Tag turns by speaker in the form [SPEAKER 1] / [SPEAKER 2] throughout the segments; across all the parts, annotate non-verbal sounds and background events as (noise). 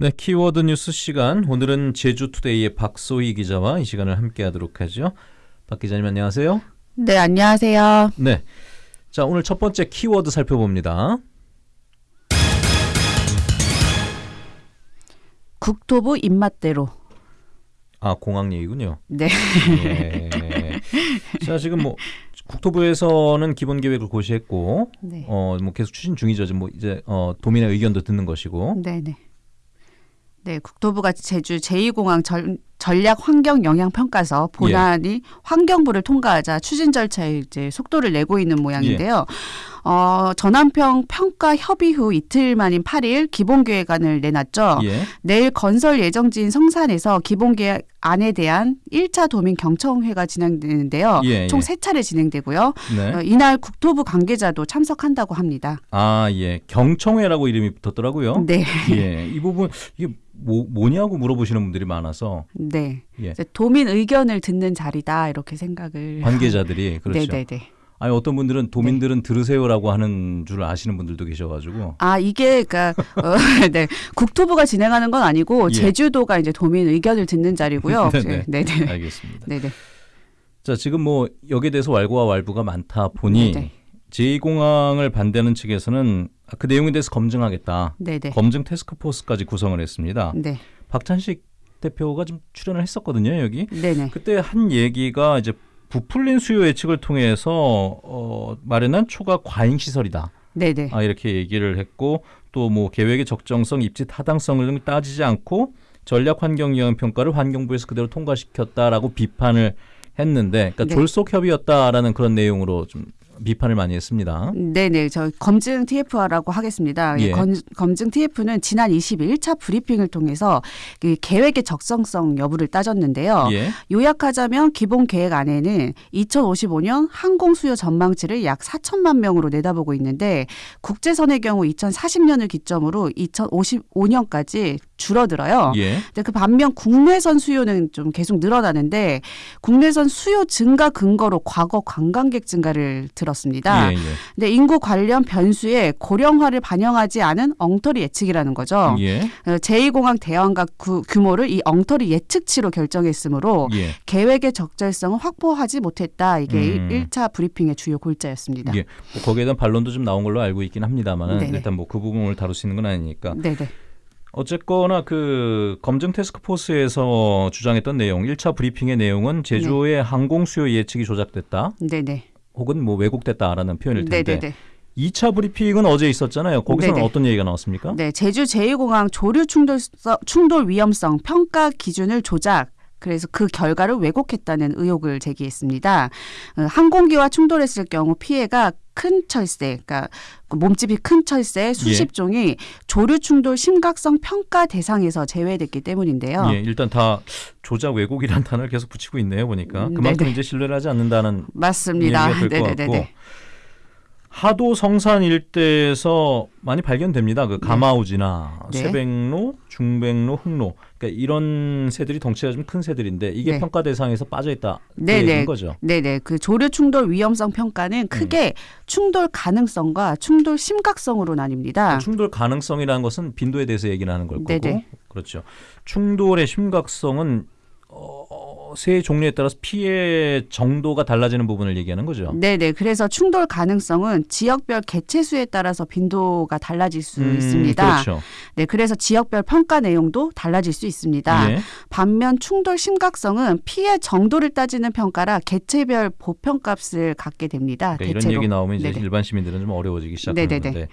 [SPEAKER 1] 네, 키워드 뉴스 시간. 오늘은 제주투데이의 박소희 기자와 이 시간을 함께 하도록 하죠. 박 기자님 안녕하세요.
[SPEAKER 2] 네, 안녕하세요.
[SPEAKER 1] 네, 자 오늘 첫 번째 키워드 살펴봅니다.
[SPEAKER 2] 국토부 입맛대로.
[SPEAKER 1] 아 공항 얘기군요.
[SPEAKER 2] 네.
[SPEAKER 1] 예. 자 지금 뭐 국토부에서는 기본 계획을 고시했고,
[SPEAKER 2] 네.
[SPEAKER 1] 어 뭐 계속 추진 중이죠. 지금 뭐 이제 어 도민의 의견도 듣는 것이고.
[SPEAKER 2] 네, 네. 네, 국토부가 제주 제2공항 전, 전략 환경 영향 평가서 본안이 환경부를 통과하자 추진 절차에 이제 속도를 내고 있는 모양인데요. 어, 전환평 평가 협의 후 이틀 만인 8일 기본 계획안을 내놨죠.
[SPEAKER 1] 예.
[SPEAKER 2] 내일 건설 예정지인 성산에서 기본 계획안에 대한 1차 도민 경청회가 진행되는데요.
[SPEAKER 1] 예,
[SPEAKER 2] 총
[SPEAKER 1] 예.
[SPEAKER 2] 세 차례 진행되고요.
[SPEAKER 1] 네.
[SPEAKER 2] 어, 이날 국토부 관계자도 참석한다고 합니다.
[SPEAKER 1] 아 예. 경청회라고 이름이 붙었더라고요.
[SPEAKER 2] 네.
[SPEAKER 1] 예. 이 부분 이게 뭐 뭐냐고 물어보시는 분들이 많아서
[SPEAKER 2] 네.
[SPEAKER 1] 예.
[SPEAKER 2] 도민 의견을 듣는 자리다 이렇게 생각을
[SPEAKER 1] 관계자들이 (laughs) 그렇죠.
[SPEAKER 2] 네, 네, 네.
[SPEAKER 1] 아니 어떤 분들은 도민들은 들으세요라고 하는 줄 아시는 분들도 계셔가지고
[SPEAKER 2] 아 이게 그러니까 어, (laughs) 네 국토부가 진행하는 건 아니고
[SPEAKER 1] 예.
[SPEAKER 2] 제주도가 이제 도민 의견을 듣는 자리고요.
[SPEAKER 1] 네네. (laughs)
[SPEAKER 2] 네, 네,
[SPEAKER 1] 알겠습니다.
[SPEAKER 2] 네, 네,
[SPEAKER 1] 자 지금 뭐 여기에 대해서 wal고와 왈부가 많다 보니
[SPEAKER 2] 네네.
[SPEAKER 1] 제2공항을 반대하는 측에서는 그 내용에 대해서 검증하겠다.
[SPEAKER 2] 네, 네,
[SPEAKER 1] 검증 테스크포스까지 구성을 했습니다.
[SPEAKER 2] 네,
[SPEAKER 1] 박찬식 대표가 좀 출연을 했었거든요 여기.
[SPEAKER 2] 네, 네,
[SPEAKER 1] 그때 한 얘기가 이제 부풀린 수요 예측을 통해서 어, 마련한 초과 과잉 시설이다.
[SPEAKER 2] 네, 네,
[SPEAKER 1] 아, 이렇게 얘기를 했고 또 뭐 계획의 적정성, 입지 타당성 등 따지지 않고 전략 환경 영향 평가를 환경부에서 그대로 통과시켰다라고 비판을 했는데 그러니까
[SPEAKER 2] 네.
[SPEAKER 1] 졸속 협의였다라는 그런 내용으로 좀 비판을 많이 했습니다.
[SPEAKER 2] 네, 네. 저 검증 TF라고 하겠습니다.
[SPEAKER 1] 예.
[SPEAKER 2] 검, 검증 TF는 지난 21차 브리핑을 통해서 그 계획의 적성성 여부를 따졌는데요.
[SPEAKER 1] 예.
[SPEAKER 2] 요약하자면 기본 계획 안에는 2055년 항공 수요 전망치를 약 4천만 명으로 내다보고 있는데 국제선의 경우 2040년을 기점으로 2055년까지 줄어들어요.
[SPEAKER 1] 예.
[SPEAKER 2] 근데 그 반면 국내선 수요는 좀 계속 늘어나는데 국내선 수요 증가 근거로 과거 관광객 증가를 들었습니다.
[SPEAKER 1] 예, 예.
[SPEAKER 2] 근데 인구 관련 변수에 고령화를 반영하지 않은 엉터리 예측이라는 거죠.
[SPEAKER 1] 예.
[SPEAKER 2] 어, 제2공항 대왕각 구- 규모를 이 엉터리 예측치로 결정했으므로
[SPEAKER 1] 예.
[SPEAKER 2] 계획의 적절성을 확보하지 못했다. 이게
[SPEAKER 1] 음.
[SPEAKER 2] 일 1차 브리핑의 주요 골자였습니다.
[SPEAKER 1] 예. 뭐 거기에 대한 반론도 좀 나온 걸로 알고 있긴 합니다만. 일단 뭐 그 부분을 있는 건 아니니까
[SPEAKER 2] 네네.
[SPEAKER 1] 어쨌거나 그 검증 테스크포스에서 주장했던 내용 1차 브리핑의 내용은 제주의
[SPEAKER 2] 네.
[SPEAKER 1] 항공 수요 예측이 조작됐다
[SPEAKER 2] 네네.
[SPEAKER 1] 혹은 뭐 왜곡됐다라는 표현일 텐데
[SPEAKER 2] 네네네.
[SPEAKER 1] 2차 브리핑은 어제 있었잖아요. 거기서는
[SPEAKER 2] 네네.
[SPEAKER 1] 어떤 얘기가 나왔습니까?
[SPEAKER 2] 네, 제주 제2공항 조류 충돌 충돌 위험성 평가 기준을 조작 그래서 그 결과를 왜곡했다는 의혹을 제기했습니다. 어, 항공기와 충돌했을 경우 피해가 큰 철새, 그러니까 그 몸집이 큰 철새 수십
[SPEAKER 1] 예.
[SPEAKER 2] 종이 조류 충돌 심각성 평가 대상에서 제외됐기 때문인데요.
[SPEAKER 1] 예, 일단 다 조작 왜곡이라는 단어를 계속 붙이고 있네요. 보니까
[SPEAKER 2] 음,
[SPEAKER 1] 그만큼
[SPEAKER 2] 네네.
[SPEAKER 1] 이제 신뢰를 하지 않는다는
[SPEAKER 2] 맞습니다.
[SPEAKER 1] 얘기가 될것 같고. 하도 성산 일대에서 많이 발견됩니다. 그 가마우지나
[SPEAKER 2] 네.
[SPEAKER 1] 쇠백로, 중백로, 흑로 그러니까 이런 새들이 덩치가 좀 큰 새들인데 이게
[SPEAKER 2] 네.
[SPEAKER 1] 평가 대상에서 빠져 있다. 그
[SPEAKER 2] 네네.
[SPEAKER 1] 얘기인 거죠.
[SPEAKER 2] 네네. 그 조류 충돌 위험성 평가는
[SPEAKER 1] 음.
[SPEAKER 2] 크게 충돌 가능성과 충돌 심각성으로 나뉩니다.
[SPEAKER 1] 충돌 가능성이라는 것은 빈도에 대해서 얘기를 하는 걸 거고
[SPEAKER 2] 네네.
[SPEAKER 1] 그렇죠. 충돌의 심각성은 어, 새 종류에 따라서 피해 정도가 달라지는 부분을 얘기하는 거죠.
[SPEAKER 2] 네네. 그래서 충돌 가능성은 지역별 개체수에 따라서 빈도가 달라질 수
[SPEAKER 1] 음,
[SPEAKER 2] 있습니다.
[SPEAKER 1] 그렇죠.
[SPEAKER 2] 네, 그래서 지역별 평가 내용도 달라질 수 있습니다.
[SPEAKER 1] 예.
[SPEAKER 2] 반면 충돌 심각성은 피해 정도를 따지는 평가라 개체별 보편값을 갖게 됩니다.
[SPEAKER 1] 그러니까 이런. 얘기 나오면 이제
[SPEAKER 2] 네네.
[SPEAKER 1] 일반 시민들은 좀 어려워지기 시작하는데.
[SPEAKER 2] 네네네.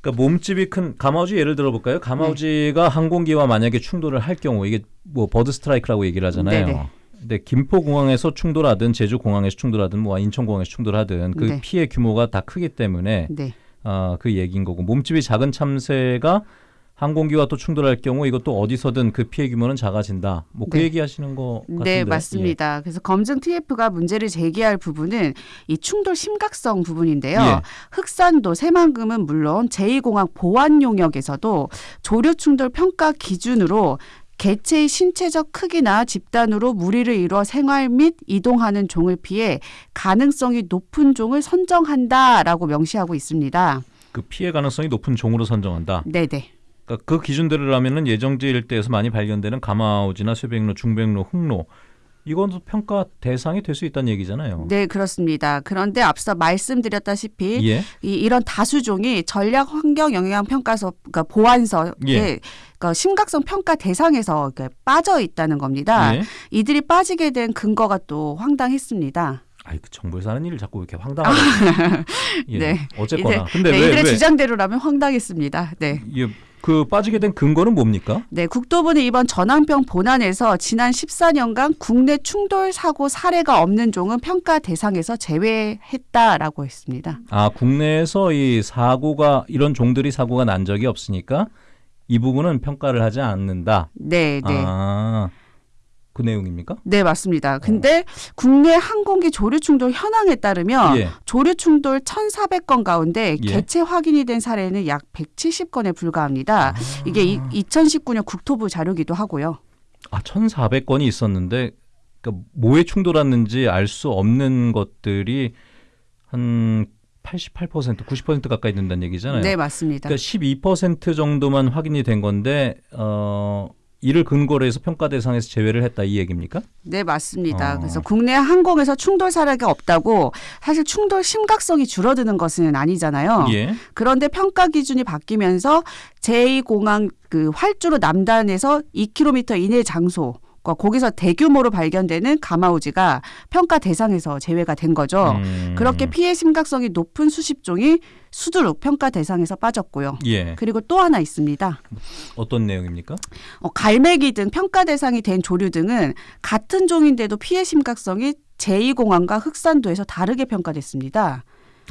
[SPEAKER 1] 그러니까 몸집이 큰 가마우지 예를 들어볼까요? 가마우지가 항공기와 만약에 충돌을 할 경우 이게 뭐 버드 스트라이크라고 얘기를 하잖아요.
[SPEAKER 2] 네네.
[SPEAKER 1] 근데 김포공항에서 충돌하든 제주공항에서 충돌하든 뭐 인천공항에서 충돌하든 그
[SPEAKER 2] 네.
[SPEAKER 1] 피해 규모가 다 크기 때문에
[SPEAKER 2] 네.
[SPEAKER 1] 아, 그 얘기인 거고 몸집이 작은 참새가 항공기와 또 충돌할 경우 이것도 어디서든 그 피해 규모는 작아진다. 뭐그
[SPEAKER 2] 네.
[SPEAKER 1] 얘기 하시는 거 같은데.
[SPEAKER 2] 네, 맞습니다. 그래서 검증 TF가 문제를 제기할 부분은 이 충돌 심각성 부분인데요.
[SPEAKER 1] 예.
[SPEAKER 2] 흑산도 새만금은 물론 제2공항 보안 용역에서도 조류 충돌 평가 기준으로 개체의 신체적 크기나 집단으로 무리를 이루어 생활 및 이동하는 종을 피해 가능성이 높은 종을 선정한다라고 명시하고 있습니다.
[SPEAKER 1] 그 피해 가능성이 높은 종으로 선정한다.
[SPEAKER 2] 네 네.
[SPEAKER 1] 그러니까 그 기준대로 라면은 예정지 일대에서 많이 발견되는 가마우지나 쇠백로, 중백로, 흑로 이건 평가 대상이 될 수 있다는 얘기잖아요.
[SPEAKER 2] 네, 그렇습니다. 그런데 앞서 말씀드렸다시피
[SPEAKER 1] 예.
[SPEAKER 2] 이, 이런 다수종이 전략 환경 영향 평가서 그러니까 보완서에
[SPEAKER 1] 예.
[SPEAKER 2] 그러니까 심각성 평가 대상에서 빠져 있다는 겁니다.
[SPEAKER 1] 예.
[SPEAKER 2] 이들이 빠지게 된 근거가 또 황당했습니다.
[SPEAKER 1] 아이 그 정부에서 하는 일을 자꾸 이렇게 (laughs) 황당하게. 예.
[SPEAKER 2] 네.
[SPEAKER 1] 어쨌거나. 근데
[SPEAKER 2] 네,
[SPEAKER 1] 왜
[SPEAKER 2] 이들의
[SPEAKER 1] 왜?
[SPEAKER 2] 주장대로라면 황당했습니다. 네.
[SPEAKER 1] 예, 그 빠지게 된 근거는 뭡니까?
[SPEAKER 2] 네, 국토부는 이번 전환병 본안에서 지난 14년간 국내 충돌 사고 사례가 없는 종은 평가 대상에서 제외했다라고 했습니다.
[SPEAKER 1] 아 국내에서 이 사고가 이런 종들이 사고가 난 적이 없으니까 이 부분은 평가를 하지 않는다.
[SPEAKER 2] 네, 네.
[SPEAKER 1] 아, 그 내용입니까?
[SPEAKER 2] 네, 맞습니다. 근데 국내 항공기 조류 충돌 현황에 따르면
[SPEAKER 1] 예.
[SPEAKER 2] 조류 충돌 1,400건 가운데
[SPEAKER 1] 예.
[SPEAKER 2] 개체 확인이 된 사례는 약 170건에 불과합니다. 이게 이, 2019년 국토부 자료기도 하고요.
[SPEAKER 1] 아 1,400건이 있었는데 그러니까 뭐에 충돌했는지 알 수 없는 것들이 한 88%, 90% 가까이 된다는 얘기잖아요.
[SPEAKER 2] 네, 맞습니다.
[SPEAKER 1] 그러니까 12% 정도만 확인이 된 건데 어 이를 근거로 해서 평가 대상에서 제외를 했다 이 얘기입니까?
[SPEAKER 2] 네, 맞습니다.
[SPEAKER 1] 어.
[SPEAKER 2] 그래서 국내 항공에서 충돌 사례가 없다고 사실 충돌 심각성이 줄어드는 것은 아니잖아요.
[SPEAKER 1] 예.
[SPEAKER 2] 그런데 평가 기준이 바뀌면서 제2공항 그 활주로 남단에서 2km 이내 장소 과 거기서 대규모로 발견되는 가마우지가 평가 대상에서 제외가 된 거죠.
[SPEAKER 1] 음.
[SPEAKER 2] 그렇게 피해 심각성이 높은 수십 종이 수두룩 평가 대상에서 빠졌고요.
[SPEAKER 1] 예.
[SPEAKER 2] 그리고 또 하나 있습니다.
[SPEAKER 1] 어떤 내용입니까?
[SPEAKER 2] 어, 갈매기 등 평가 대상이 된 조류 등은 같은 종인데도 피해 심각성이 제2공항과 흑산도에서 다르게 평가됐습니다.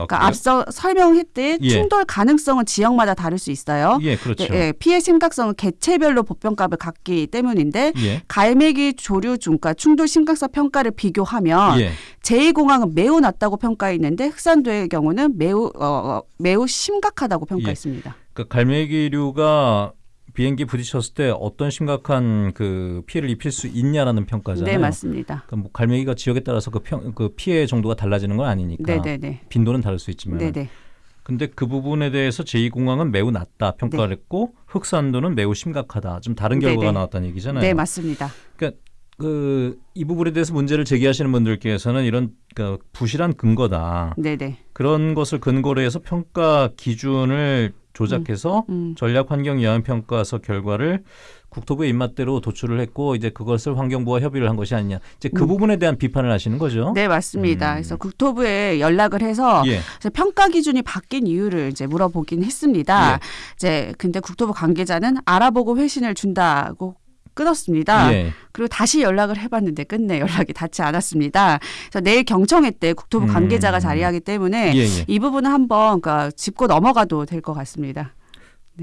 [SPEAKER 1] 아,
[SPEAKER 2] 그러니까? 앞서 설명했듯
[SPEAKER 1] 예.
[SPEAKER 2] 충돌 가능성은 지역마다 다를 수 있어요.
[SPEAKER 1] 예, 그렇죠.
[SPEAKER 2] 네, 예, 피해 심각성은 개체별로 보편값을 갖기 때문인데
[SPEAKER 1] 예.
[SPEAKER 2] 갈매기 조류 중과 충돌 심각성 평가를 비교하면
[SPEAKER 1] 예.
[SPEAKER 2] 제2공항은 매우 낮다고 평가했는데 흑산도의 경우는 매우 어, 어, 매우 심각하다고 평가했습니다.
[SPEAKER 1] 그러니까 갈매기류가 비행기 부딪혔을 때 어떤 심각한 그 피해를 입힐 수 있냐라는 평가잖아요.
[SPEAKER 2] 네, 맞습니다.
[SPEAKER 1] 그러니까 뭐 갈매기가 지역에 따라서 그, 평, 그 피해 정도가 달라지는 건 아니니까
[SPEAKER 2] 네, 네, 네.
[SPEAKER 1] 빈도는 다를 수 있지만
[SPEAKER 2] 네, 네.
[SPEAKER 1] 근데 그 부분에 대해서 제2공항은 매우 낮다 평가를 했고 흑산도는 매우 심각하다. 좀 다른 결과가
[SPEAKER 2] 네네.
[SPEAKER 1] 나왔다는 얘기잖아요.
[SPEAKER 2] 네, 맞습니다.
[SPEAKER 1] 그이 부분에 대해서 문제를 제기하시는 분들께서는 이런 그 부실한 근거다.
[SPEAKER 2] 네, 네.
[SPEAKER 1] 그런 것을 근거로 해서 평가 기준을 조작해서
[SPEAKER 2] 음.
[SPEAKER 1] 전략 환경 영향 평가서 결과를 국토부의 입맛대로 도출을 했고 이제 그것을 환경부와 협의를 한 것이 아니냐. 이제 그
[SPEAKER 2] 음.
[SPEAKER 1] 부분에 대한 비판을 하시는 거죠.
[SPEAKER 2] 네, 맞습니다.
[SPEAKER 1] 음.
[SPEAKER 2] 그래서 국토부에 연락을 해서
[SPEAKER 1] 예.
[SPEAKER 2] 평가 기준이 바뀐 이유를 이제 물어보긴 했습니다.
[SPEAKER 1] 예.
[SPEAKER 2] 이제 근데 국토부 관계자는 알아보고 회신을 준다고 끊었습니다.
[SPEAKER 1] 예.
[SPEAKER 2] 그리고 다시 연락을 해봤는데 끝내 연락이 닿지 않았습니다. 그래서 내일 경청회 때 국토부
[SPEAKER 1] 음.
[SPEAKER 2] 관계자가 자리하기 때문에
[SPEAKER 1] 예, 예.
[SPEAKER 2] 이 부분은 한번 그러니까 짚고 넘어가도 될 것 같습니다.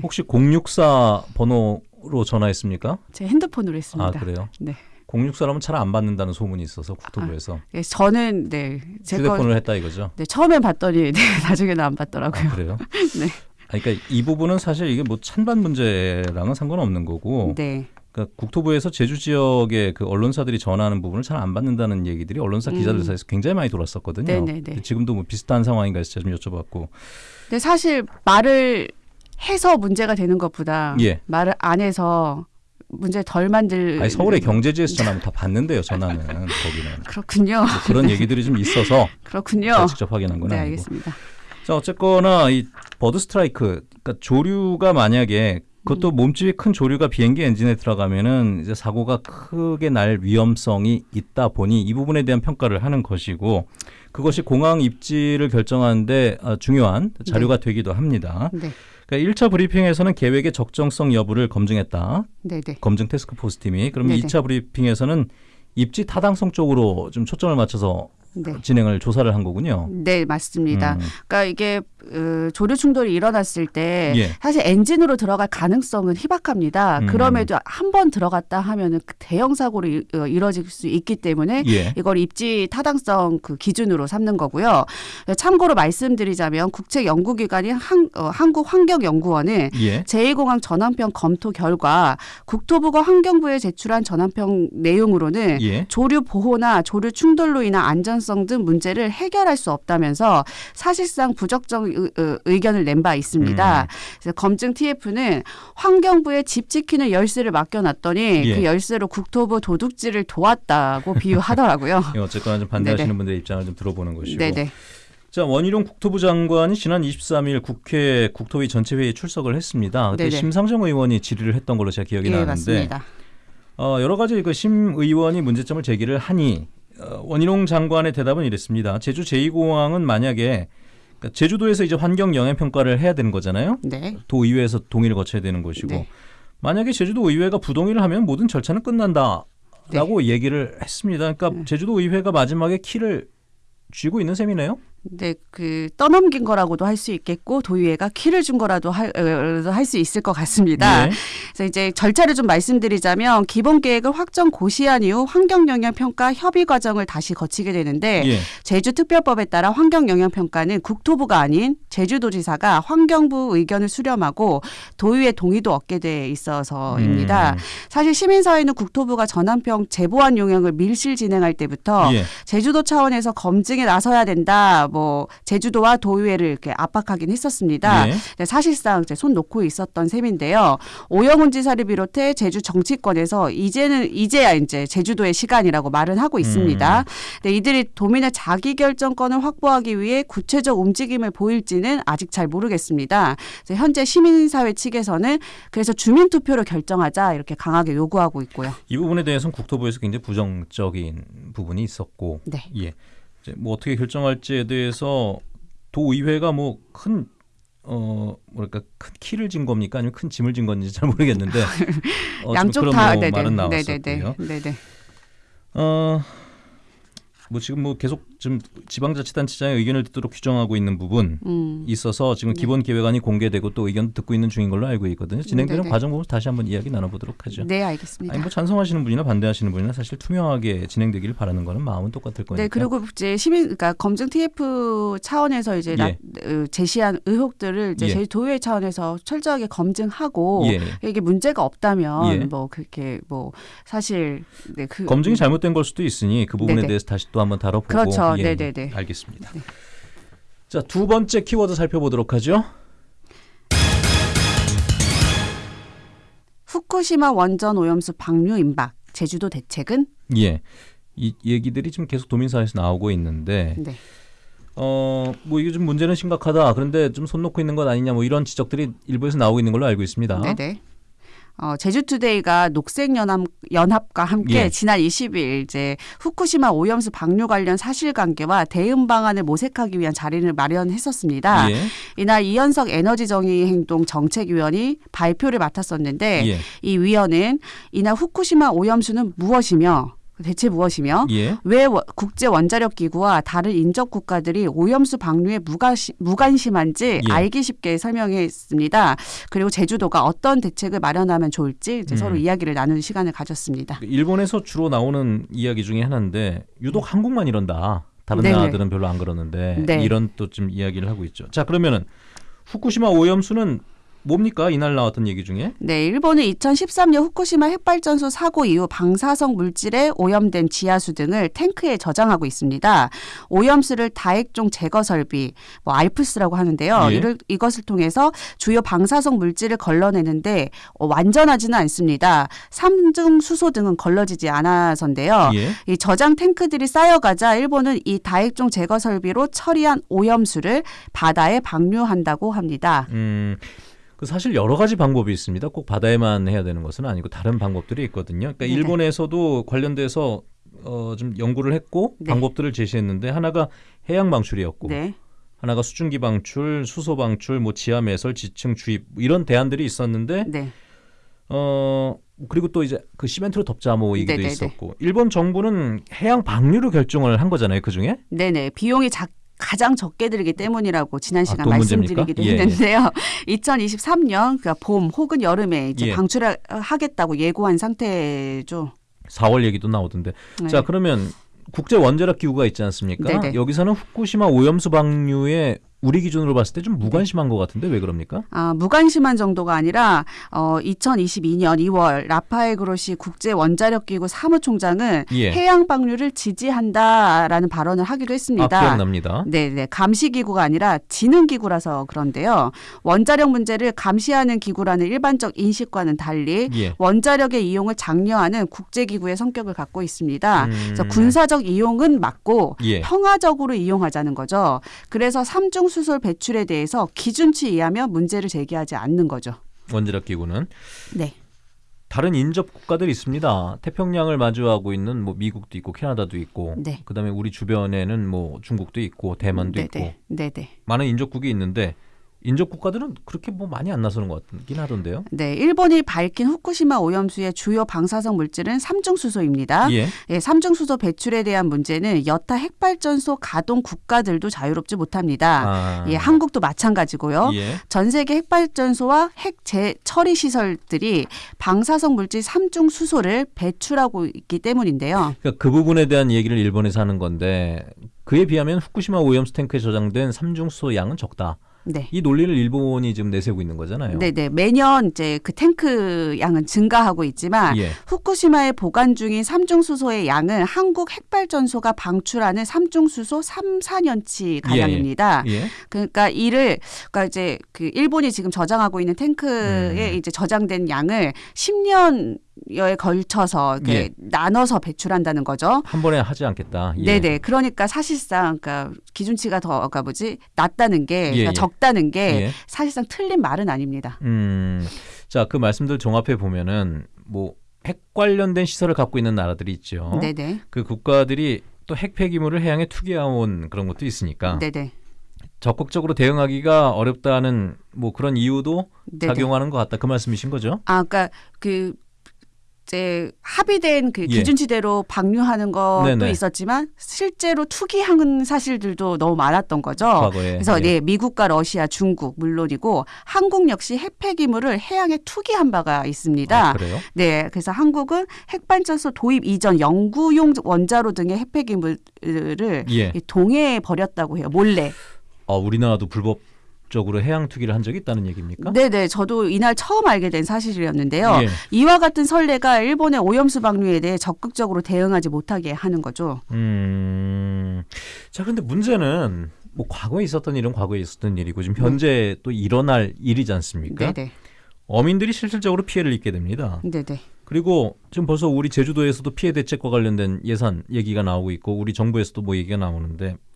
[SPEAKER 1] 혹시 064 번호로 전화했습니까?
[SPEAKER 2] 제 핸드폰으로 했습니다.
[SPEAKER 1] 아, 그래요?
[SPEAKER 2] 네.
[SPEAKER 1] 064라면 잘 안 받는다는 소문이 있어서 국토부에서
[SPEAKER 2] 예, 저는 네, 제 거,
[SPEAKER 1] 휴대폰을 했다 이거죠.
[SPEAKER 2] 네, 처음엔 봤더니 네, (laughs) 나중에는 안 받더라고요.
[SPEAKER 1] 아, 그래요? (laughs)
[SPEAKER 2] 네.
[SPEAKER 1] 그러니까 이 부분은 사실 이게 뭐 찬반 문제랑은 상관없는 거고
[SPEAKER 2] 네.
[SPEAKER 1] 그러니까 국토부에서 제주 지역의 그 언론사들이 전하는 부분을 잘 안 받는다는 얘기들이 언론사 기자들
[SPEAKER 2] 음.
[SPEAKER 1] 사이에서 굉장히 많이 돌았었거든요.
[SPEAKER 2] 네네네.
[SPEAKER 1] 근데 지금도 뭐 비슷한 상황인가 해서 좀 여쭤봤고
[SPEAKER 2] 근데 사실 말을 해서 문제가 되는 것보다
[SPEAKER 1] 예.
[SPEAKER 2] 말을 안 해서 문제 덜 만들
[SPEAKER 1] 아니 서울의 경제지에서 전화하면 다 (laughs) 받는데요. 전화는 거기는
[SPEAKER 2] 그렇군요.
[SPEAKER 1] 뭐 그런 얘기들이 좀 있어서 (laughs)
[SPEAKER 2] 그렇군요.
[SPEAKER 1] 직접 확인한 건
[SPEAKER 2] 네,
[SPEAKER 1] 아니고.
[SPEAKER 2] 알겠습니다.
[SPEAKER 1] 자 어쨌거나 이 버드 스트라이크, 그러니까 조류가 만약에 그것도
[SPEAKER 2] 음.
[SPEAKER 1] 몸집이 큰 조류가 비행기 엔진에 들어가면은 이제 사고가 크게 날 위험성이 있다 보니 이 부분에 대한 평가를 하는 것이고 그것이 공항 입지를 결정하는데 아, 중요한 자료가 되기도 합니다.
[SPEAKER 2] 네.
[SPEAKER 1] 그러니까 1차 브리핑에서는 계획의 적정성 여부를 검증했다.
[SPEAKER 2] 네, 네.
[SPEAKER 1] 검증 태스크포스 팀이 그러면
[SPEAKER 2] 네네.
[SPEAKER 1] 2차 브리핑에서는 입지 타당성 쪽으로 좀 초점을 맞춰서
[SPEAKER 2] 네.
[SPEAKER 1] 진행을 조사를 한 거군요.
[SPEAKER 2] 네, 맞습니다.
[SPEAKER 1] 음.
[SPEAKER 2] 그러니까 이게 어, 조류 충돌이 일어났을 때
[SPEAKER 1] 예.
[SPEAKER 2] 사실 엔진으로 들어갈 가능성은 희박합니다.
[SPEAKER 1] 음.
[SPEAKER 2] 그럼에도 한 번 들어갔다 하면은 그 대형 사고로 이- 어, 이뤄질 수 있기 때문에
[SPEAKER 1] 예.
[SPEAKER 2] 이걸 입지 타당성 그 기준으로 삼는 거고요. 참고로 말씀드리자면 국책 연구기관인 한, 어, 한국환경연구원은
[SPEAKER 1] 예.
[SPEAKER 2] 제2공항 전환평 검토 결과 국토부가 환경부에 제출한 전환평 내용으로는
[SPEAKER 1] 예.
[SPEAKER 2] 조류 보호나 조류 충돌로 인한 안전성 등 문제를 해결할 수 없다면서 사실상 부적정 의, 어, 의견을 낸 바 있습니다.
[SPEAKER 1] 음.
[SPEAKER 2] 그래서 검증 TF는 환경부에 집 지키는 열쇠를 맡겨놨더니
[SPEAKER 1] 예.
[SPEAKER 2] 그 열쇠로 국토부 도둑질을 도왔다고 비유하더라고요. (laughs)
[SPEAKER 1] 예, 어쨌거나 좀 반대하시는 분들의 입장을 좀 들어보는 것이고.
[SPEAKER 2] 네네.
[SPEAKER 1] 자 원희룡 국토부 장관이 지난 23일 국회 국토위 전체회의에 출석을 했습니다. 그때
[SPEAKER 2] 네네.
[SPEAKER 1] 심상정 의원이 질의를 했던 걸로 제가 기억이
[SPEAKER 2] 예,
[SPEAKER 1] 나는데
[SPEAKER 2] 맞습니다.
[SPEAKER 1] 어, 여러 가지 그 심 의원이 문제점을 제기를 하니 어, 원희룡 장관의 대답은 이랬습니다. 제주 제2공항은 만약에 그러니까 제주도에서 이제 환경 영향 평가를 해야 되는 거잖아요.
[SPEAKER 2] 네.
[SPEAKER 1] 도의회에서 동의를 거쳐야 되는 것이고
[SPEAKER 2] 네.
[SPEAKER 1] 만약에 제주도 의회가 부동의를 하면 모든 절차는 끝난다라고
[SPEAKER 2] 네.
[SPEAKER 1] 얘기를 했습니다. 그러니까 제주도 의회가 마지막에 키를 쥐고 있는 셈이네요.
[SPEAKER 2] 네, 그 떠넘긴 거라고도 할 수 있겠고 도의회가 키를 준 거라도 할 수 있을 것 같습니다.
[SPEAKER 1] 예.
[SPEAKER 2] 그래서 이제 절차를 좀 말씀드리자면 기본 계획을 확정 고시한 이후 환경 영향 평가 협의 과정을 다시 거치게 되는데
[SPEAKER 1] 예.
[SPEAKER 2] 제주 특별법에 따라 환경 영향 평가는 국토부가 아닌 제주도지사가 환경부 의견을 수렴하고 도의회 동의도 얻게 돼 있어서입니다.
[SPEAKER 1] 음.
[SPEAKER 2] 사실 시민사회는 국토부가 전환평 재보완 용역을 밀실 진행할 때부터
[SPEAKER 1] 예.
[SPEAKER 2] 제주도 차원에서 검증에 나서야 된다. 뭐 제주도와 도의회를 이렇게 압박하긴 했었습니다.
[SPEAKER 1] 예.
[SPEAKER 2] 네, 사실상 이제 손 놓고 있었던 셈인데요. 오영훈 지사를 비롯해 제주 정치권에서 이제는 이제야 이제 제주도의 시간이라고 말은 하고 있습니다.
[SPEAKER 1] 음.
[SPEAKER 2] 네, 이들이 도민의 자기 결정권을 확보하기 위해 구체적 움직임을 보일지는 아직 잘 모르겠습니다. 현재 시민사회 측에서는 그래서 주민 투표로 결정하자 이렇게 강하게 요구하고 있고요.
[SPEAKER 1] 이 부분에 대해서는 국토부에서 굉장히 부정적인 부분이 있었고,
[SPEAKER 2] 네.
[SPEAKER 1] 예, 뭐 어떻게 결정할지에 대해서 도의회가 뭐큰 어, 뭐랄까 큰 키를 진 겁니까? 아니면 큰 짐을 진 건지 잘 모르겠는데. 어, 좀
[SPEAKER 2] 양쪽 다
[SPEAKER 1] 뭐
[SPEAKER 2] 네네.
[SPEAKER 1] 말은 나왔었고요.
[SPEAKER 2] 네네.
[SPEAKER 1] 어, 뭐 지금 뭐 계속 좀 지방자치단체장의 의견을 듣도록 규정하고 있는 부분
[SPEAKER 2] 음.
[SPEAKER 1] 있어서 지금
[SPEAKER 2] 네.
[SPEAKER 1] 기본 계획안이 공개되고 또 의견 듣고 있는 중인 걸로 알고 있거든요. 진행되는
[SPEAKER 2] 네네.
[SPEAKER 1] 과정 부분 다시 한번 이야기 나눠보도록 하죠.
[SPEAKER 2] 네 알겠습니다.
[SPEAKER 1] 아니 뭐 찬성하시는 분이나 반대하시는 분이나 사실 투명하게 진행되기를 바라는 거는 마음은 똑같을 거니까.
[SPEAKER 2] 네 그리고 이제 시민 그러니까 검증 TF 차원에서 이제 나,
[SPEAKER 1] 예.
[SPEAKER 2] 어, 제시한 의혹들을 이제
[SPEAKER 1] 예.
[SPEAKER 2] 저희 도의회 차원에서 철저하게 검증하고
[SPEAKER 1] 예.
[SPEAKER 2] 이게 문제가 없다면
[SPEAKER 1] 예.
[SPEAKER 2] 뭐 그렇게 뭐 사실 네, 그
[SPEAKER 1] 검증이 잘못된 걸 수도 있으니 그 부분에
[SPEAKER 2] 네네.
[SPEAKER 1] 대해서 다시 또 한번 다뤄보고.
[SPEAKER 2] 그렇죠.
[SPEAKER 1] 예,
[SPEAKER 2] 네네네.
[SPEAKER 1] 알겠습니다. 자두 번째 키워드 살펴보도록 하죠.
[SPEAKER 2] 후쿠시마 원전 오염수 방류 임박 제주도 대책은
[SPEAKER 1] 예. 이 얘기들이 지금 계속 도민 사회에서 나오고 있는데
[SPEAKER 2] 네.
[SPEAKER 1] 어뭐 이게 좀 문제는 심각하다. 그런데 좀 손 놓고 있는 것 아니냐 뭐 이런 지적들이 일부에서 나오고 있는 걸로 알고 있습니다.
[SPEAKER 2] 네네. 어, 제주투데이가 녹색연합 연합 과 함께
[SPEAKER 1] 예.
[SPEAKER 2] 지난 20일 이제 후쿠시마 오염수 방류 관련 사실관계와 대응 방안을 모색하기 위한 자리를 마련했었습니다.
[SPEAKER 1] 예.
[SPEAKER 2] 이날 이현석 에너지정의행동 정책위원이 발표를 맡았었는데
[SPEAKER 1] 예.
[SPEAKER 2] 이 위원은 이날 후쿠시마 오염수는 무엇이며 대체 무엇이며
[SPEAKER 1] 예.
[SPEAKER 2] 왜 워- 국제 원자력 기구와 다른 인접 국가들이 오염수 방류에 무가시, 무관심한지
[SPEAKER 1] 예.
[SPEAKER 2] 알기 쉽게 설명했습니다. 그리고 제주도가 어떤 대책을 마련하면 좋을지 이제
[SPEAKER 1] 음.
[SPEAKER 2] 서로 이야기를 나누는 시간을 가졌습니다.
[SPEAKER 1] 일본에서 주로 나오는 이야기 중에 하나인데 유독 한국만 이런다. 다른
[SPEAKER 2] 네네.
[SPEAKER 1] 나라들은 별로 안 그러는데
[SPEAKER 2] 네.
[SPEAKER 1] 이런 또 좀 이야기를 하고 있죠. 자 그러면은 후쿠시마 오염수는 뭡니까 이날 나왔던 얘기 중에?
[SPEAKER 2] 네, 일본은 2013년 후쿠시마 핵발전소 사고 이후 방사성 물질에 오염된 지하수 등을 탱크에 저장하고 있습니다. 오염수를 다액종 제거 설비, 뭐 알프스라고 하는데요.
[SPEAKER 1] 예.
[SPEAKER 2] 이를 이것을 통해서 주요 방사성 물질을 걸러내는데 어, 완전하지는 않습니다. 삼중 수소 등은 걸러지지 않아서인데요.
[SPEAKER 1] 예.
[SPEAKER 2] 이 저장 탱크들이 쌓여가자 일본은 이 다액종 제거 설비로 처리한 오염수를 바다에 방류한다고 합니다.
[SPEAKER 1] 음. 그 사실 여러 가지 방법이 있습니다. 꼭 바다에만 해야 되는 것은 아니고 다른 방법들이 있거든요. 그러니까
[SPEAKER 2] 네네.
[SPEAKER 1] 일본에서도 관련돼서 어, 좀 연구를 했고
[SPEAKER 2] 네.
[SPEAKER 1] 방법들을 제시했는데 하나가 해양 방출이었고
[SPEAKER 2] 네.
[SPEAKER 1] 하나가 수증기 방출, 수소 방출, 뭐 지하 매설, 지층 주입 뭐 이런 대안들이 있었는데
[SPEAKER 2] 네.
[SPEAKER 1] 어 그리고 또 이제 그 시멘트로 덮자 뭐 얘기도
[SPEAKER 2] 네네네.
[SPEAKER 1] 있었고 일본 정부는 해양 방류로 결정을 한 거잖아요. 그 중에
[SPEAKER 2] 네네. 비용이 작 가장 적게 들기 때문이라고 지난
[SPEAKER 1] 아,
[SPEAKER 2] 시간
[SPEAKER 1] 또
[SPEAKER 2] 말씀드리기도
[SPEAKER 1] 문제입니까? 예,
[SPEAKER 2] 했는데요. (laughs) 2023년 그러니까 봄 혹은 여름에 이제
[SPEAKER 1] 예.
[SPEAKER 2] 방출을 하겠다고 예고한 상태죠.
[SPEAKER 1] 4월 얘기도 나오던데.
[SPEAKER 2] 네.
[SPEAKER 1] 자 그러면 국제 원자력 기구가 있지 않습니까?
[SPEAKER 2] 네네.
[SPEAKER 1] 여기서는 후쿠시마 오염수 방류에 우리 기준으로 봤을 때 좀 무관심한 것 같은데 왜 그럽니까?
[SPEAKER 2] 아, 무관심한 정도가 아니라 어, 2022년 2월 라파엘 그로시 국제 원자력 기구 사무총장은
[SPEAKER 1] 예.
[SPEAKER 2] 해양 방류를 지지한다라는 발언을 하기도 했습니다.
[SPEAKER 1] 아, 기억납니다.
[SPEAKER 2] 네, 네. 감시 기구가 아니라 지능 기구라서 그런데요. 원자력 문제를 감시하는 기구라는 일반적 인식과는 달리
[SPEAKER 1] 예.
[SPEAKER 2] 원자력의 이용을 장려하는 국제 기구의 성격을 갖고 있습니다.
[SPEAKER 1] 음.
[SPEAKER 2] 그래서 군사적 이용은 맞고
[SPEAKER 1] 예.
[SPEAKER 2] 평화적으로 이용하자는 거죠. 그래서 삼중 수솔 배출에 대해서 기준치 이하면 문제를 제기하지 않는 거죠.
[SPEAKER 1] 원자력 기구는
[SPEAKER 2] 네.
[SPEAKER 1] 다른 인접 국가들이 있습니다. 태평양을 마주하고 있는 뭐 미국도 있고 캐나다도 있고
[SPEAKER 2] 네.
[SPEAKER 1] 그다음에 우리 주변에는 뭐 중국도 있고 대만도 있고
[SPEAKER 2] 네네. 네네.
[SPEAKER 1] 많은 인접국이 있는데 인접 국가들은 그렇게 뭐 많이 안 나서는 것 같긴 하던데요.
[SPEAKER 2] 네, 일본이 밝힌 후쿠시마 오염수의 주요 방사성 물질은 삼중 수소입니다.
[SPEAKER 1] 예.
[SPEAKER 2] 예, 삼중수소 배출에 대한 문제는 여타 핵발전소 가동 국가들도 자유롭지 못합니다.
[SPEAKER 1] 아.
[SPEAKER 2] 예, 한국도 마찬가지고요.
[SPEAKER 1] 예.
[SPEAKER 2] 전 세계 핵발전소와 핵 재처리 시설들이 방사성 물질 삼중수소를 배출하고 있기 때문인데요.
[SPEAKER 1] 그러니까 그 부분에 대한 얘기를 일본에서 하는 건데 그에 비하면 후쿠시마 오염수 탱크에 저장된 삼중수소 양은 적다.
[SPEAKER 2] 네.
[SPEAKER 1] 이 논리를 일본이 지금 내세우고 있는 거잖아요.
[SPEAKER 2] 네, 네. 매년 이제 그 탱크 양은 증가하고 있지만
[SPEAKER 1] 예.
[SPEAKER 2] 후쿠시마에 보관 중인 삼중 수소의 양은 한국 핵발전소가 방출하는 삼중 수소 3, 4년치 가량입니다.
[SPEAKER 1] 예.
[SPEAKER 2] 그러니까 이를 그러니까 이제 그 일본이 지금 저장하고 있는 탱크에
[SPEAKER 1] 음.
[SPEAKER 2] 이제 저장된 양을 10년 여에 걸쳐서
[SPEAKER 1] 예.
[SPEAKER 2] 나눠서 배출한다는 거죠.
[SPEAKER 1] 한 번에 하지 않겠다. 예.
[SPEAKER 2] 네네. 그러니까 사실상 그러니까 기준치가 더 그러니까 뭐지 낮다는 게
[SPEAKER 1] 예,
[SPEAKER 2] 그러니까
[SPEAKER 1] 예.
[SPEAKER 2] 적다는 게
[SPEAKER 1] 예.
[SPEAKER 2] 사실상 틀린 말은 아닙니다.
[SPEAKER 1] 음. 자, 그 말씀들 종합해 보면은 뭐 핵 관련된 시설을 갖고 있는 나라들이 있죠.
[SPEAKER 2] 네네.
[SPEAKER 1] 그 국가들이 또 핵 폐기물을 해양에 투기해온 그런 것도 있으니까
[SPEAKER 2] 네네.
[SPEAKER 1] 적극적으로 대응하기가 어렵다는 뭐 그런 이유도
[SPEAKER 2] 네네.
[SPEAKER 1] 작용하는 것 같다. 그 말씀이신 거죠?
[SPEAKER 2] 아, 그러니까 그 이제 합의된 그
[SPEAKER 1] 예.
[SPEAKER 2] 기준치대로 방류하는 것도
[SPEAKER 1] 네네.
[SPEAKER 2] 있었지만 실제로 투기한 사실들도 너무 많았던 거죠.
[SPEAKER 1] 과거에.
[SPEAKER 2] 그래서
[SPEAKER 1] 예.
[SPEAKER 2] 네, 미국과 러시아, 중국 물론이고 한국 역시 핵 폐 기물을 해양에 투기한 바가 있습니다.
[SPEAKER 1] 아, 그래요?
[SPEAKER 2] 네, 그래서 한국은 핵발전소 도입 이전 연구용 원자로 등의 핵 폐 기물을
[SPEAKER 1] 예.
[SPEAKER 2] 동해에 버렸다고 해요. 몰래.
[SPEAKER 1] 어, 우리나라도 불법 적으로 해양 투기를 한 적이 있다는 얘기입니까?
[SPEAKER 2] 네, 네. 저도 이날 처음 알게 된 사실이었는데요.
[SPEAKER 1] 예.
[SPEAKER 2] 이와 같은 선례가 일본의 오염수 방류에 대해 적극적으로 대응하지 못하게 하는 거죠.
[SPEAKER 1] 음. 자, 근데 문제는 뭐 과거에 있었던 일은 과거에 있었던 일이고 지금 현재 또 일어날 일이지 않습니까?
[SPEAKER 2] 네네.
[SPEAKER 1] 어민들이 실질적으로 피해를 입게 됩니다.
[SPEAKER 2] 네네.
[SPEAKER 1] 그리고 지금 벌써 우리 제주도에서도 피해 대책과 관련된 예산 얘기가 나오고 있고 우리 정부에서도 뭐 얘기가 나오는데 또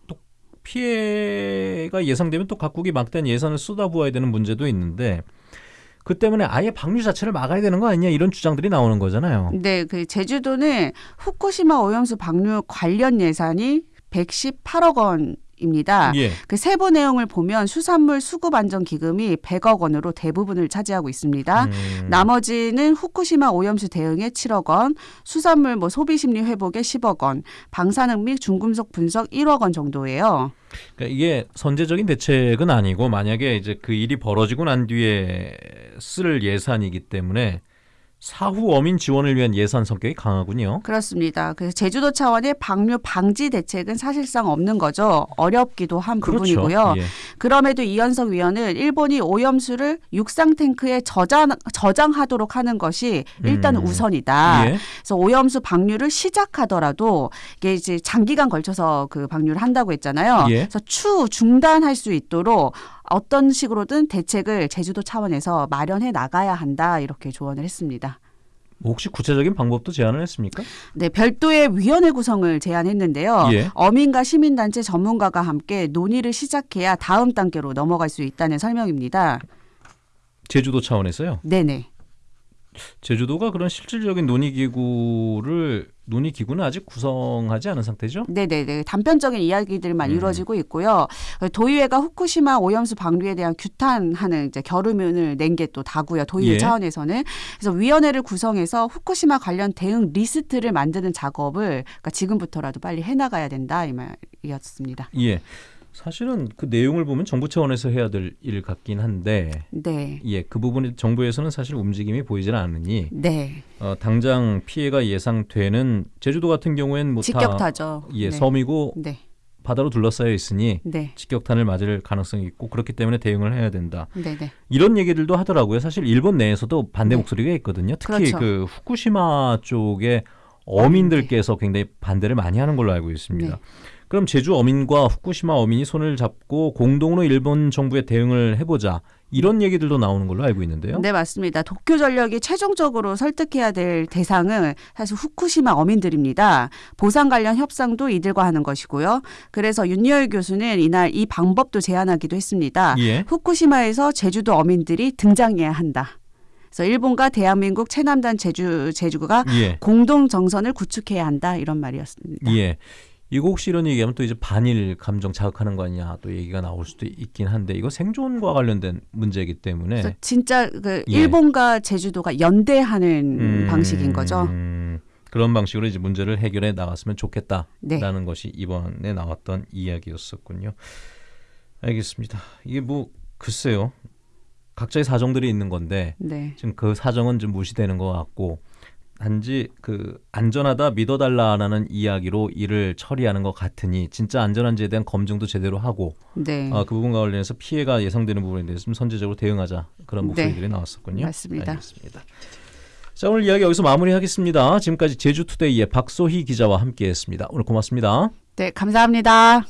[SPEAKER 1] 피해가 예상되면 또 각국이 막대한 예산을 쏟아부어야 되는 문제도 있는데 그 때문에 아예 방류 자체를 막아야 되는 거 아니냐 이런 주장들이 나오는 거잖아요.
[SPEAKER 2] 네, 그 제주도는 후쿠시마 오염수 방류 관련 예산이 118억 원 입니다.
[SPEAKER 1] 예.
[SPEAKER 2] 그 세부 내용을 보면 수산물 수급 안전 기금이 100억 원으로 대부분을 차지하고 있습니다.
[SPEAKER 1] 음,
[SPEAKER 2] 나머지는 후쿠시마 오염수 대응에 7억 원, 수산물 뭐 소비 심리 회복에 10억 원, 방사능 및 중금속 분석 1억 원 정도예요.
[SPEAKER 1] 그러니까 이게 선제적인 대책은 아니고 만약에 이제 그 일이 벌어지고 난 뒤에 쓸 예산이기 때문에 사후 어민 지원을 위한 예산 성격이 강하군요.
[SPEAKER 2] 그렇습니다. 그래서 제주도 차원의 방류 방지 대책은 사실상 없는 거죠. 어렵기도 한 부분이고요.
[SPEAKER 1] 예.
[SPEAKER 2] 그럼에도 이현석 위원은 일본이 오염수를 육상 탱크에 저장 저장하도록 하는 것이 일단
[SPEAKER 1] 음.
[SPEAKER 2] 우선이다.
[SPEAKER 1] 예.
[SPEAKER 2] 그래서 오염수 방류를 시작하더라도 이게 이제 장기간 걸쳐서 그 방류를 한다고 했잖아요.
[SPEAKER 1] 예.
[SPEAKER 2] 그래서 추 중단할 수 있도록 어떤 식으로든 대책을 제주도 차원에서 마련해 나가야 한다 이렇게 조언을 했습니다.
[SPEAKER 1] 뭐 혹시 구체적인 방법도 제안을 했습니까?
[SPEAKER 2] 네, 별도의 위원회 구성을 제안했는데요.
[SPEAKER 1] 예.
[SPEAKER 2] 어민과 시민단체 전문가가 함께 논의를 시작해야 다음 단계로 넘어갈 수 있다는 설명입니다.
[SPEAKER 1] 제주도 차원에서요.
[SPEAKER 2] 네네.
[SPEAKER 1] 제주도가 그런 실질적인 논의 기구를 논의 기구는 아직 구성하지 않은 상태죠.
[SPEAKER 2] 네네네. 단편적인 이야기들만
[SPEAKER 1] 음.
[SPEAKER 2] 이루어지고 있고요. 도의회가 후쿠시마 오염수 방류에 대한 규탄하는 이제 결의문을 낸 게 또 다고요. 도의회
[SPEAKER 1] 예.
[SPEAKER 2] 차원에서는. 그래서 위원회를 구성해서 후쿠시마 관련 대응 리스트를 만드는 작업을 그러니까 지금부터라도 빨리 해나가야 된다 이 말이었습니다.
[SPEAKER 1] 예. 사실은 그 내용을 보면 정부 차원에서 해야 될 일 같긴 한데
[SPEAKER 2] 네.
[SPEAKER 1] 예, 그 부분에 정부에서는 사실 움직임이 보이지는 않으니
[SPEAKER 2] 네.
[SPEAKER 1] 어, 당장 피해가 예상되는 제주도 같은 경우에는 뭐다
[SPEAKER 2] 직격타죠.
[SPEAKER 1] 예,
[SPEAKER 2] 네.
[SPEAKER 1] 섬이고
[SPEAKER 2] 네.
[SPEAKER 1] 바다로 둘러싸여 있으니
[SPEAKER 2] 네.
[SPEAKER 1] 직격탄을 맞을 가능성이 있고 그렇기 때문에 대응을 해야 된다.
[SPEAKER 2] 네, 네.
[SPEAKER 1] 이런 얘기들도 하더라고요. 사실 일본 내에서도 반대
[SPEAKER 2] 네.
[SPEAKER 1] 목소리가 있거든요. 특히
[SPEAKER 2] 그렇죠.
[SPEAKER 1] 그 후쿠시마 쪽에 어민들께서 굉장히 반대를 많이 하는 걸로 알고 있습니다.
[SPEAKER 2] 네.
[SPEAKER 1] 그럼 제주 어민과 후쿠시마 어민이 손을 잡고 공동으로 일본 정부에 대응을 해보자 이런 얘기들도 나오는 걸로 알고 있는데요.
[SPEAKER 2] 네, 맞습니다. 도쿄 전력이 최종적으로 설득해야 될 대상은 사실 후쿠시마 어민들입니다. 보상 관련 협상도 이들과 하는 것이고요. 그래서 윤여일 교수는 이날 이 방법도 제안하기도 했습니다.
[SPEAKER 1] 예.
[SPEAKER 2] 후쿠시마에서 제주도 어민들이 등장해야 한다. 그래서 일본과 대한민국 최남단 제주 제주가
[SPEAKER 1] 예.
[SPEAKER 2] 공동 정선을 구축해야 한다 이런 말이었습니다.
[SPEAKER 1] 예. 이거 혹시 이런 얘기하면 또 이제 반일 감정 자극하는 거 아니냐 또 얘기가 나올 수도 있긴 한데 이거 생존과 관련된 문제이기 때문에
[SPEAKER 2] 진짜 그
[SPEAKER 1] 예.
[SPEAKER 2] 일본과 제주도가 연대하는
[SPEAKER 1] 음,
[SPEAKER 2] 방식인 거죠.
[SPEAKER 1] 음, 그런 방식으로 이제 문제를 해결해 나갔으면 좋겠다라는
[SPEAKER 2] 네.
[SPEAKER 1] 것이 이번에 나왔던 이야기였었군요. 알겠습니다. 이게 뭐 글쎄요. 각자의 사정들이 있는 건데
[SPEAKER 2] 네.
[SPEAKER 1] 지금 그 사정은 좀 무시되는 것 같고 단지 그 안전하다 믿어달라라는 이야기로 일을 처리하는 것 같으니 진짜 안전한지에 대한 검증도 제대로 하고
[SPEAKER 2] 네.
[SPEAKER 1] 아, 그 부분과 관련해서 피해가 예상되는 부분에 대해서 좀 선제적으로 대응하자 그런 목소리들이 나왔었군요.
[SPEAKER 2] 네. 맞습니다.
[SPEAKER 1] 알겠습니다. 자 오늘 이야기 여기서 마무리하겠습니다. 지금까지 제주투데이의 박소희 기자와 함께했습니다. 오늘 고맙습니다.
[SPEAKER 2] 네, 감사합니다.